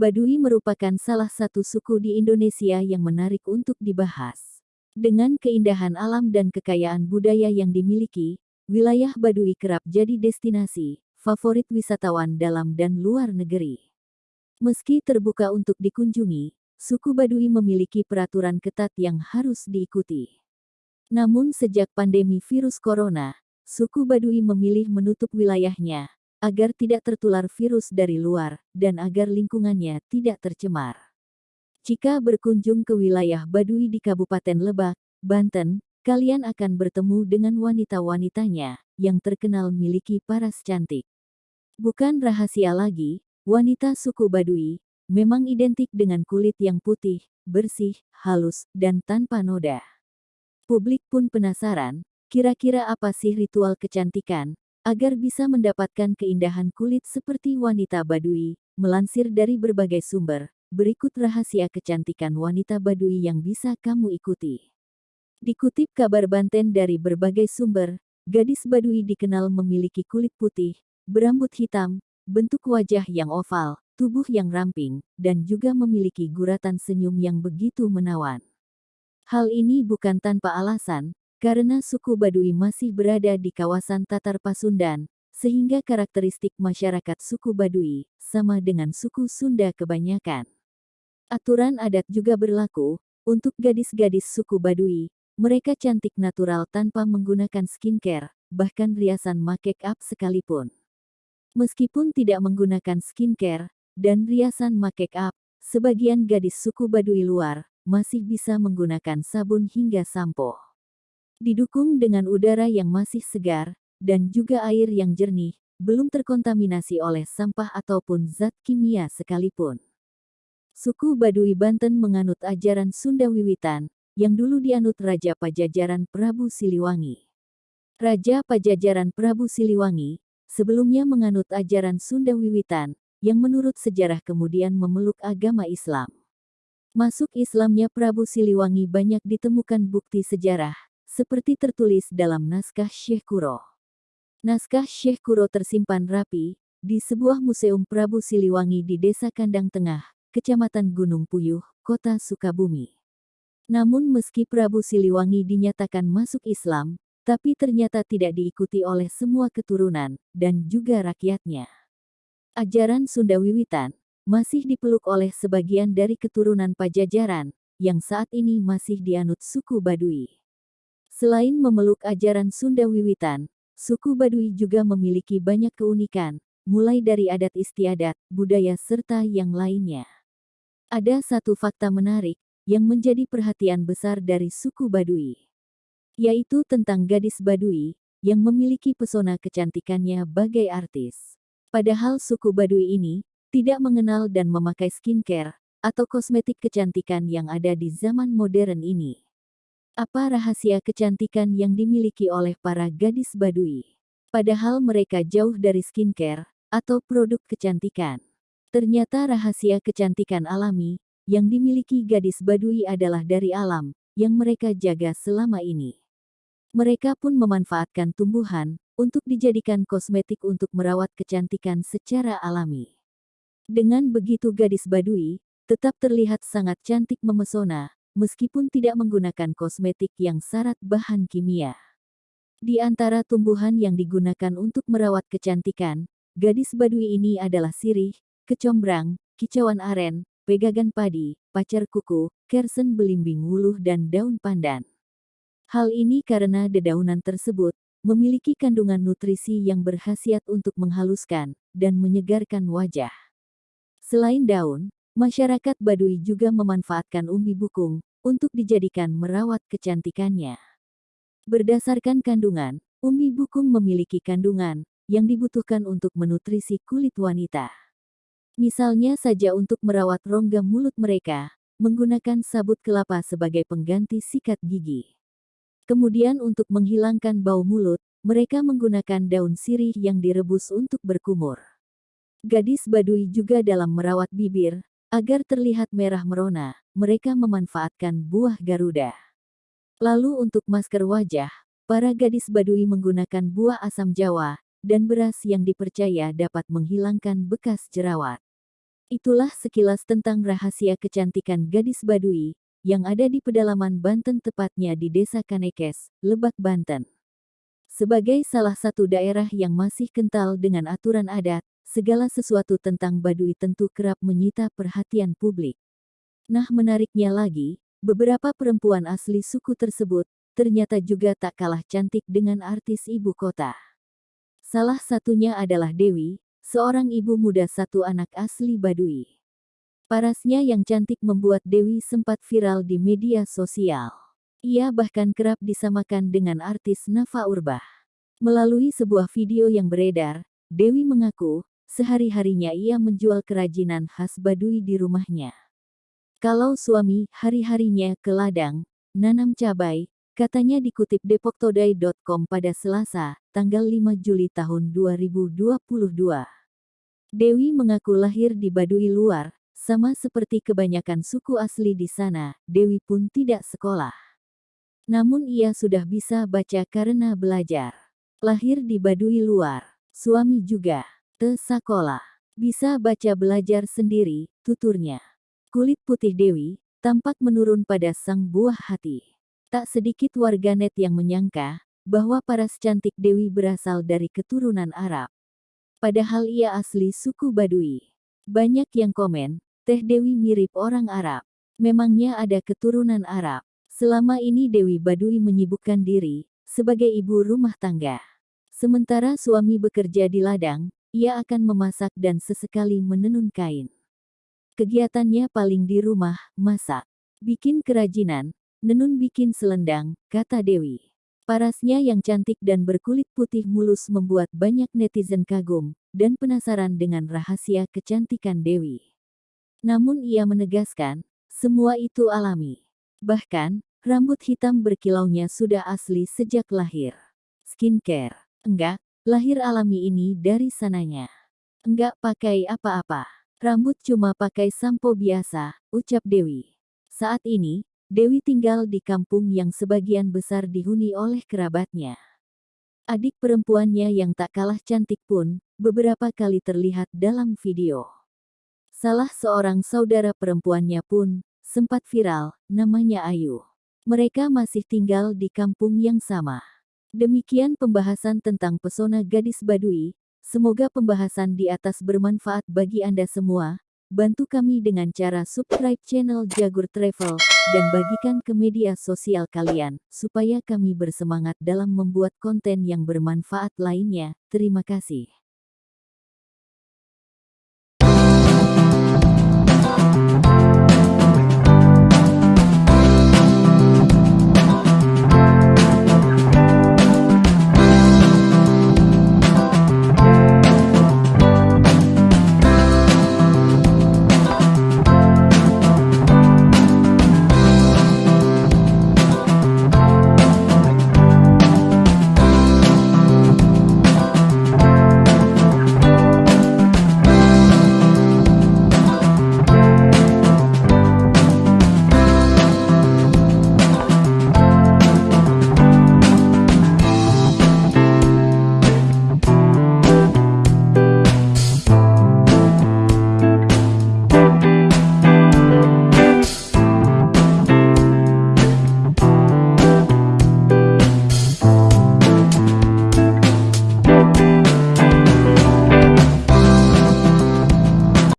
Baduy merupakan salah satu suku di Indonesia yang menarik untuk dibahas. Dengan keindahan alam dan kekayaan budaya yang dimiliki, wilayah Baduy kerap jadi destinasi favorit wisatawan dalam dan luar negeri. Meski terbuka untuk dikunjungi, suku Baduy memiliki peraturan ketat yang harus diikuti. Namun sejak pandemi virus corona, suku Baduy memilih menutup wilayahnya agar tidak tertular virus dari luar, dan agar lingkungannya tidak tercemar. Jika berkunjung ke wilayah Baduy di Kabupaten Lebak, Banten, kalian akan bertemu dengan wanita-wanitanya, yang terkenal miliki paras cantik. Bukan rahasia lagi, wanita suku Baduy, memang identik dengan kulit yang putih, bersih, halus, dan tanpa noda. Publik pun penasaran, kira-kira apa sih ritual kecantikan, Agar bisa mendapatkan keindahan kulit seperti wanita Baduy, melansir dari berbagai sumber, berikut rahasia kecantikan wanita Baduy yang bisa kamu ikuti. Dikutip kabar Banten dari berbagai sumber, gadis Baduy dikenal memiliki kulit putih, berambut hitam, bentuk wajah yang oval, tubuh yang ramping, dan juga memiliki guratan senyum yang begitu menawan. Hal ini bukan tanpa alasan, karena suku Baduy masih berada di kawasan Tatar Pasundan, sehingga karakteristik masyarakat suku Baduy sama dengan suku Sunda kebanyakan. Aturan adat juga berlaku untuk gadis-gadis suku Baduy. Mereka cantik natural tanpa menggunakan skincare, bahkan riasan make up sekalipun. Meskipun tidak menggunakan skincare dan riasan make up, sebagian gadis suku Baduy luar masih bisa menggunakan sabun hingga sampo. Didukung dengan udara yang masih segar, dan juga air yang jernih, belum terkontaminasi oleh sampah ataupun zat kimia sekalipun. Suku Baduy Banten menganut ajaran Sunda Wiwitan, yang dulu dianut Raja Pajajaran Prabu Siliwangi. Raja Pajajaran Prabu Siliwangi, sebelumnya menganut ajaran Sunda Wiwitan, yang menurut sejarah kemudian memeluk agama Islam. Masuk Islamnya Prabu Siliwangi banyak ditemukan bukti sejarah, seperti tertulis dalam naskah Syekh Kuro. Naskah Syekh Kuro tersimpan rapi di sebuah museum Prabu Siliwangi di Desa Kandang Tengah, Kecamatan Gunung Puyuh, Kota Sukabumi. Namun meski Prabu Siliwangi dinyatakan masuk Islam, tapi ternyata tidak diikuti oleh semua keturunan dan juga rakyatnya. Ajaran Sunda Wiwitan masih dipeluk oleh sebagian dari keturunan Pajajaran yang saat ini masih dianut suku Baduy. Selain memeluk ajaran Sunda Wiwitan, suku Baduy juga memiliki banyak keunikan, mulai dari adat istiadat, budaya serta yang lainnya. Ada satu fakta menarik, yang menjadi perhatian besar dari suku Baduy. Yaitu tentang gadis Baduy, yang memiliki pesona kecantikannya bagai artis. Padahal suku Baduy ini, tidak mengenal dan memakai skincare, atau kosmetik kecantikan yang ada di zaman modern ini. Apa rahasia kecantikan yang dimiliki oleh para gadis Baduy? Padahal mereka jauh dari skincare atau produk kecantikan. Ternyata rahasia kecantikan alami yang dimiliki gadis Baduy adalah dari alam yang mereka jaga selama ini. Mereka pun memanfaatkan tumbuhan untuk dijadikan kosmetik untuk merawat kecantikan secara alami. Dengan begitu gadis Baduy tetap terlihat sangat cantik memesona meskipun tidak menggunakan kosmetik yang syarat bahan kimia. Di antara tumbuhan yang digunakan untuk merawat kecantikan, gadis Baduy ini adalah sirih, kecombrang, kicauan aren, pegagan padi, pacar kuku, kersen belimbing wuluh dan daun pandan. Hal ini karena dedaunan tersebut memiliki kandungan nutrisi yang berkhasiat untuk menghaluskan dan menyegarkan wajah. Selain daun, Masyarakat Baduy juga memanfaatkan umbi bukung untuk dijadikan merawat kecantikannya. Berdasarkan kandungan, umbi bukung memiliki kandungan yang dibutuhkan untuk menutrisi kulit wanita. Misalnya saja untuk merawat rongga mulut mereka, menggunakan sabut kelapa sebagai pengganti sikat gigi. Kemudian untuk menghilangkan bau mulut, mereka menggunakan daun sirih yang direbus untuk berkumur. Gadis Baduy juga dalam merawat bibir, Agar terlihat merah merona, mereka memanfaatkan buah garuda. Lalu untuk masker wajah, para gadis Baduy menggunakan buah asam jawa dan beras yang dipercaya dapat menghilangkan bekas jerawat. Itulah sekilas tentang rahasia kecantikan gadis Baduy, yang ada di pedalaman Banten tepatnya di Desa Kanekes, Lebak, Banten. Sebagai salah satu daerah yang masih kental dengan aturan adat, segala sesuatu tentang Baduy tentu kerap menyita perhatian publik. Nah menariknya lagi, beberapa perempuan asli suku tersebut, ternyata juga tak kalah cantik dengan artis ibu kota. Salah satunya adalah Dewi, seorang ibu muda satu anak asli Baduy. Parasnya yang cantik membuat Dewi sempat viral di media sosial. Ia bahkan kerap disamakan dengan artis Nafa Urbah. Melalui sebuah video yang beredar, Dewi mengaku, sehari-harinya ia menjual kerajinan khas Baduy di rumahnya. Kalau suami hari-harinya ke ladang, nanam cabai, katanya dikutip depoktoday.com pada Selasa, tanggal 5 Juli tahun 2022. Dewi mengaku lahir di Baduy luar, sama seperti kebanyakan suku asli di sana, Dewi pun tidak sekolah. Namun ia sudah bisa baca karena belajar. Lahir di Baduy luar, suami juga, te sekolah. Bisa baca belajar sendiri, tuturnya. Kulit putih Dewi, tampak menurun pada sang buah hati. Tak sedikit warganet yang menyangka, bahwa paras cantik Dewi berasal dari keturunan Arab. Padahal ia asli suku Baduy. Banyak yang komen, Teh Dewi mirip orang Arab. Memangnya ada keturunan Arab. Selama ini Dewi Baduy menyibukkan diri sebagai ibu rumah tangga. Sementara suami bekerja di ladang, ia akan memasak dan sesekali menenun kain. Kegiatannya paling di rumah, masak, bikin kerajinan, nenun bikin selendang, kata Dewi. Parasnya yang cantik dan berkulit putih mulus membuat banyak netizen kagum dan penasaran dengan rahasia kecantikan Dewi. Namun ia menegaskan, semua itu alami. Bahkan, Rambut hitam berkilaunya sudah asli sejak lahir. Skincare. Enggak, lahir alami ini dari sananya. Enggak pakai apa-apa. Rambut cuma pakai sampo biasa, ucap Dewi. Saat ini, Dewi tinggal di kampung yang sebagian besar dihuni oleh kerabatnya. Adik perempuannya yang tak kalah cantik pun, beberapa kali terlihat dalam video. Salah seorang saudara perempuannya pun, sempat viral, namanya Ayu. Mereka masih tinggal di kampung yang sama. Demikian pembahasan tentang pesona gadis Baduy. Semoga pembahasan di atas bermanfaat bagi Anda semua. Bantu kami dengan cara subscribe channel Jagur Travel dan bagikan ke media sosial kalian supaya kami bersemangat dalam membuat konten yang bermanfaat lainnya. Terima kasih.